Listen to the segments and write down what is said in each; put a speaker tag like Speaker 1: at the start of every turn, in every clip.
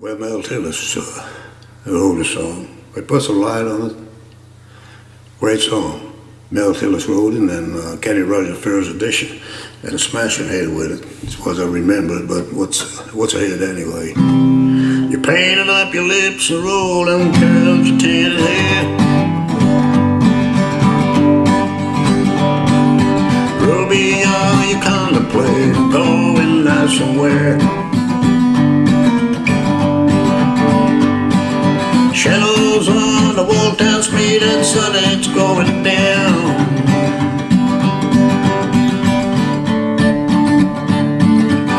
Speaker 1: Well, Mel Tillis, uh, wrote a song. I put some light on it. Great song. Mel Tillis wrote it, and uh, Kenny Rogers First Edition, and a smashing hit with it, as far as I remember it, but what's, what's a hit anyway? You're painting up your lips and rolling curls your tinted hair. Shadows on the wall town street and sun it's going down.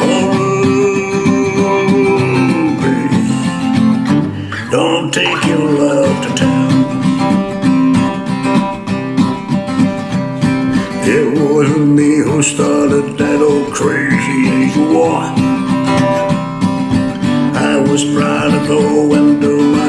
Speaker 1: Oh, don't take your love to town. It wasn't me who started that old crazy age war. I was proud to go and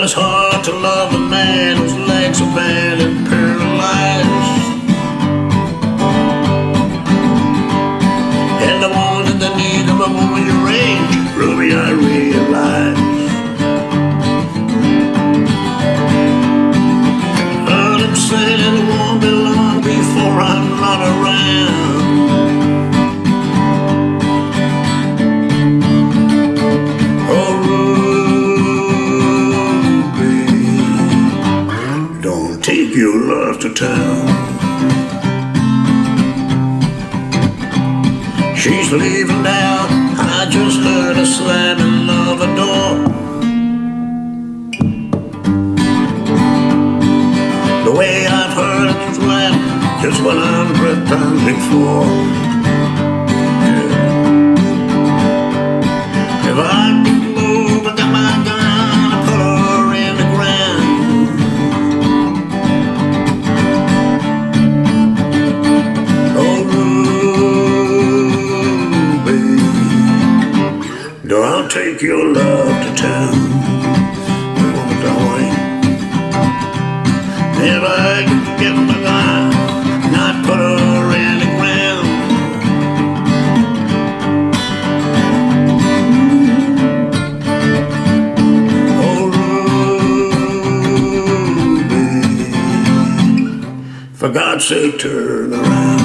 Speaker 1: Well, it's hard to love a man whose legs are bad and paralyzed. Take your love to town. She's leaving now. I just heard a slamming of a door. The way I've heard it slam just one hundred times before. If I Ruby, don't take your love to town. Oh, darling, if I could get my and I'd put her in the ground. Oh, Ruby, for God's sake, turn around.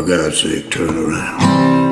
Speaker 1: For God's sake, turn around.